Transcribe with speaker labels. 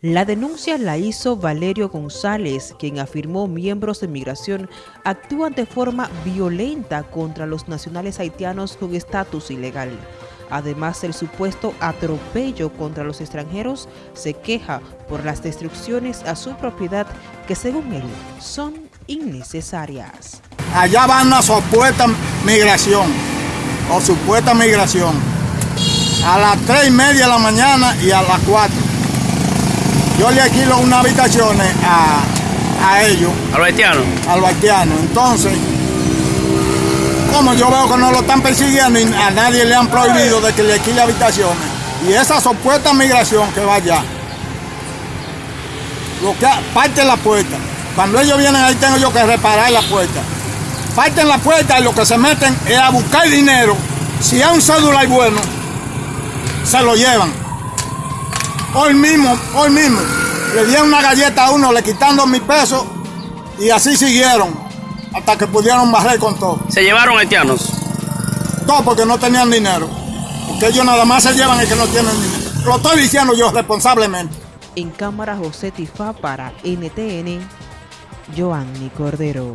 Speaker 1: La denuncia la hizo Valerio González, quien afirmó miembros de migración actúan de forma violenta contra los nacionales haitianos con estatus ilegal. Además del supuesto atropello contra los extranjeros, se queja por las destrucciones a su propiedad que según él son innecesarias.
Speaker 2: Allá van a supuesta migración, o supuesta migración, a las tres y media de la mañana y a las cuatro yo le alquilo unas habitaciones a, a ellos.
Speaker 3: ¿A los haitianos?
Speaker 2: A los haitianos. Entonces, como yo veo que no lo están persiguiendo y a nadie le han prohibido de que le alquile habitaciones, y esa supuesta migración que va allá, lo que parte la puerta. Cuando ellos vienen ahí tengo yo que reparar la puerta. Parten la puerta y lo que se meten es a buscar dinero. Si hay un celular bueno, se lo llevan. Hoy mismo, hoy mismo, le dieron una galleta a uno, le quitando mi peso y así siguieron hasta que pudieron barrer con todo.
Speaker 3: ¿Se llevaron haitianos?
Speaker 2: Todo porque no tenían dinero. Porque ellos nada más se llevan el que no tienen dinero. Lo estoy diciendo yo responsablemente.
Speaker 1: En cámara José Tifa para NTN, Joanny Cordero.